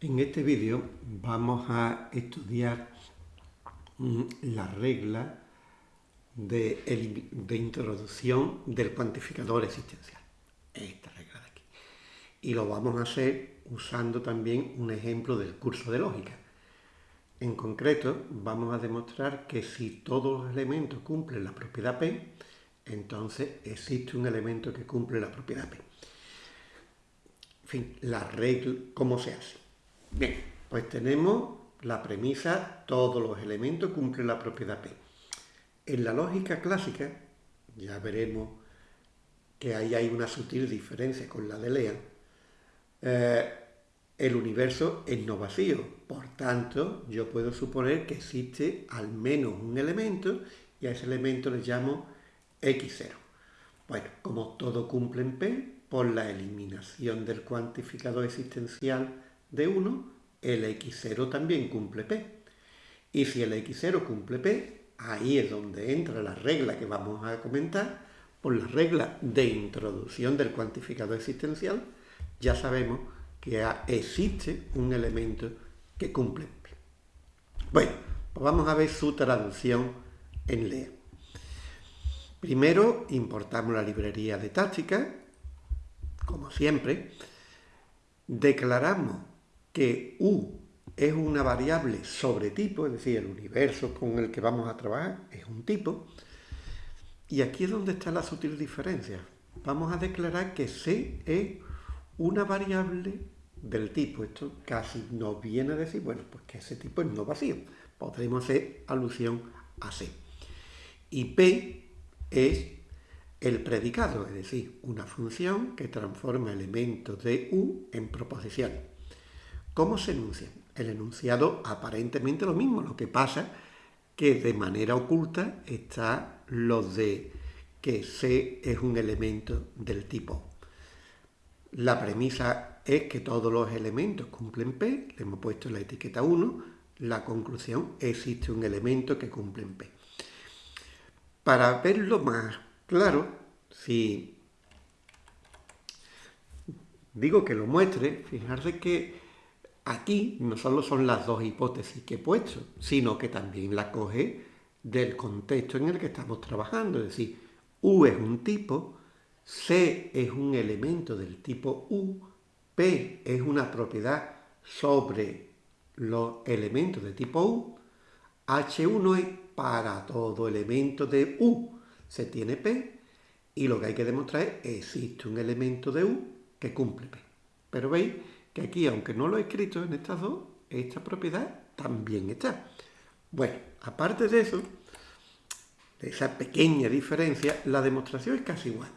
En este vídeo vamos a estudiar mm, la regla de, de, introducción del cuantificador existencial. Esta regla de aquí. Y lo vamos a hacer usando también un ejemplo del curso de lógica. En concreto, vamos a demostrar que si todos los elementos cumplen la propiedad P, entonces existe un elemento que cumple la propiedad P. En fin, la regla, ¿cómo se hace? Bien, pues tenemos la premisa, todos los elementos cumplen la propiedad P. En la lógica clásica, ya veremos que ahí hay una sutil diferencia con la de Lea, eh, el universo es no vacío, por tanto yo puedo suponer que existe al menos un elemento y a ese elemento le llamo x0. Bueno, como todo cumple en P, por la eliminación del cuantificador existencial de 1, el x0 también cumple P. Y si el x0 cumple P, ahí es donde entra la regla que vamos a comentar, por la regla de introducción del cuantificador existencial, ya sabemos que existe un elemento que cumple P. Bueno, pues vamos a ver su traducción en LEA. Primero importamos la librería de táctica, como siempre, declaramos que U es una variable sobre tipo, es decir, el universo con el que vamos a trabajar es un tipo, y aquí es donde está la sutil diferencia. Vamos a declarar que C es una variable del tipo. Esto casi nos viene a decir, bueno, pues que ese tipo es no vacío. Podremos hacer alusión a C. Y P es el predicado, es decir, una función que transforma elementos de U en proposiciones. ¿Cómo se enuncia? El enunciado aparentemente lo mismo, lo que pasa que de manera oculta está lo de que C es un elemento del tipo. La premisa es que todos los elementos cumplen P, le hemos puesto la etiqueta 1, la conclusión existe un elemento que cumple en P. Para verlo más claro, si digo que lo muestre, fijarse que aquí no solo son las dos hipótesis que he puesto, sino que también la coge del contexto en el que estamos trabajando. Es decir, U es un tipo, C es un elemento del tipo U, P es una propiedad sobre los elementos de tipo U, H1 es para todo elemento de U se tiene P y lo que hay que demostrar es que existe un elemento de U que cumple P. Pero veis que aquí, aunque no lo he escrito en estas dos, esta propiedad también está. Bueno, aparte de eso, de esa pequeña diferencia, la demostración es casi igual.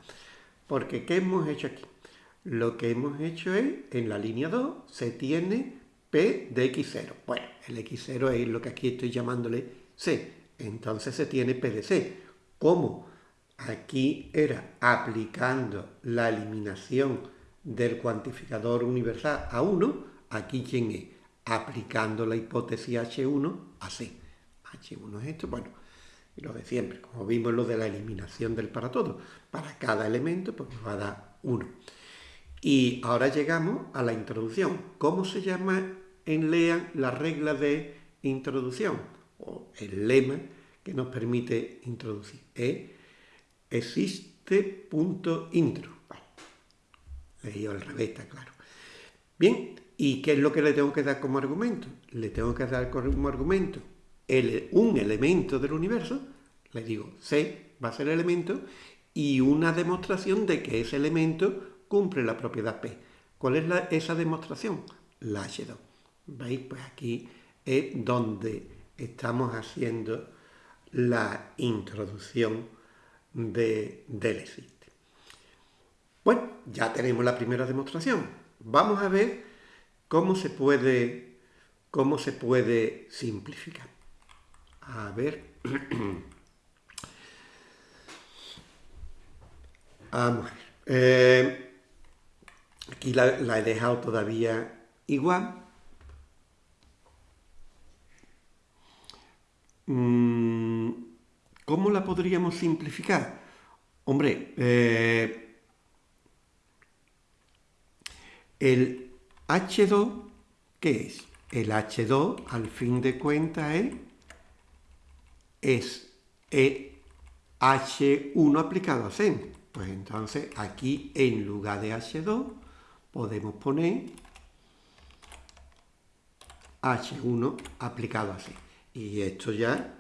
Porque, ¿qué hemos hecho aquí? Lo que hemos hecho es, en la línea 2, se tiene P de X0. Bueno, el X0 es lo que aquí estoy llamándole C entonces se tiene PDC. ¿Cómo? Aquí era aplicando la eliminación del cuantificador universal a 1, aquí quién es? Aplicando la hipótesis H1 a C. H1 es esto, bueno, lo de siempre, como vimos lo de la eliminación del para todo. Para cada elemento, pues nos va a dar 1. Y ahora llegamos a la introducción. ¿Cómo se llama en LEAN la regla de introducción? o el lema que nos permite introducir. Es existe punto intro. Leído al revés, está claro. Bien, ¿y qué es lo que le tengo que dar como argumento? Le tengo que dar como argumento un elemento del universo, le digo C va a ser el elemento, y una demostración de que ese elemento cumple la propiedad P. ¿Cuál es esa demostración? La H2. ¿Veis? Pues aquí es donde estamos haciendo la introducción de, existe. Bueno, ya tenemos la primera demostración. Vamos a ver cómo se puede, cómo se puede simplificar. A ver. Vamos a ver. Eh, aquí la he dejado todavía igual. Mm, ¿Cómo la podríamos simplificar? Hombre, eh, el H2 ¿qué es? El H2 al fin de cuentas es, es H1 aplicado a C. Pues entonces aquí en lugar de H2 podemos poner H1 aplicado así. Y esto ya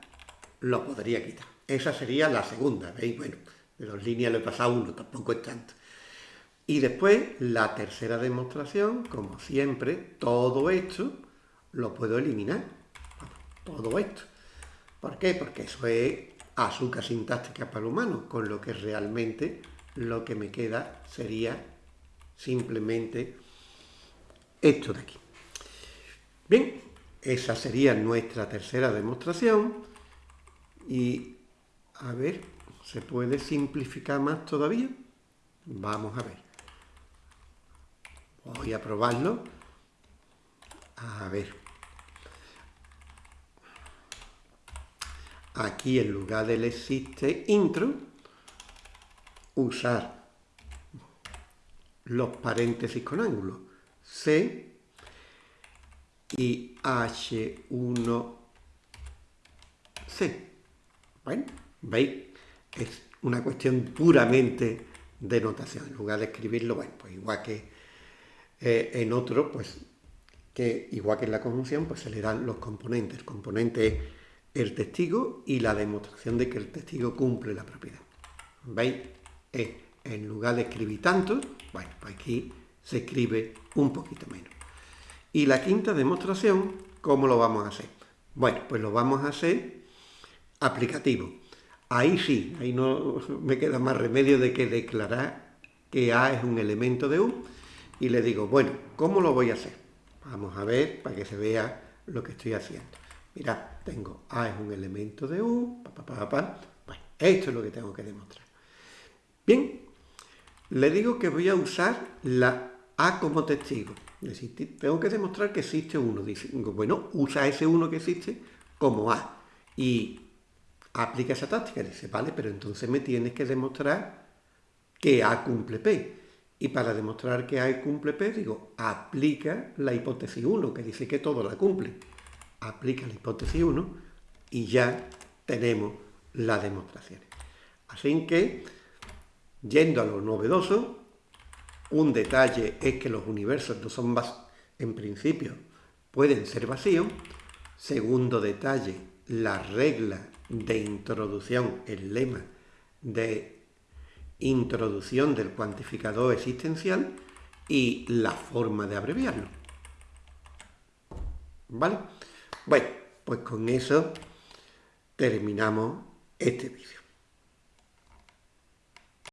lo podría quitar. Esa sería la segunda, ¿veis? Bueno, de dos líneas le he pasado uno, tampoco es tanto. Y después, la tercera demostración, como siempre, todo esto lo puedo eliminar. Todo esto. ¿Por qué? Porque eso es azúcar sintáctica para el humano, con lo que realmente lo que me queda sería simplemente esto de aquí. Bien, esa sería nuestra tercera demostración y a ver, ¿se puede simplificar más todavía? Vamos a ver. Voy a probarlo. A ver. Aquí en lugar del existe intro, usar los paréntesis con ángulo. C y H1C. Bueno, ¿veis? Es una cuestión puramente de notación. En lugar de escribirlo, bueno, pues igual que eh, en otro, pues que igual que en la conjunción, pues se le dan los componentes. El componente es el testigo y la demostración de que el testigo cumple la propiedad. ¿Veis? en lugar de escribir tanto, bueno, pues aquí se escribe un poquito menos. Y la quinta demostración, ¿cómo lo vamos a hacer? Bueno, pues lo vamos a hacer aplicativo. Ahí sí, ahí no me queda más remedio de que declarar que A es un elemento de U y le digo, bueno, ¿cómo lo voy a hacer? Vamos a ver para que se vea lo que estoy haciendo. Mirad, tengo A es un elemento de U, pa, pa, esto es lo que tengo que demostrar. Bien, le digo que voy a usar la A como testigo tengo que demostrar que existe uno. Dice, bueno, usa ese uno que existe como A. Y aplica esa táctica. Dice, vale, pero entonces me tienes que demostrar que A cumple P. Y para demostrar que A cumple P, digo, aplica la hipótesis 1, que dice que todo la cumple. Aplica la hipótesis 1 y ya tenemos la demostración. Así que, yendo a lo novedoso, un detalle es que los universos no son en principio pueden ser vacíos. Segundo detalle, la regla de introducción, el lema de introducción del cuantificador existencial y la forma de abreviarlo. ¿Vale? Bueno, pues con eso terminamos este vídeo.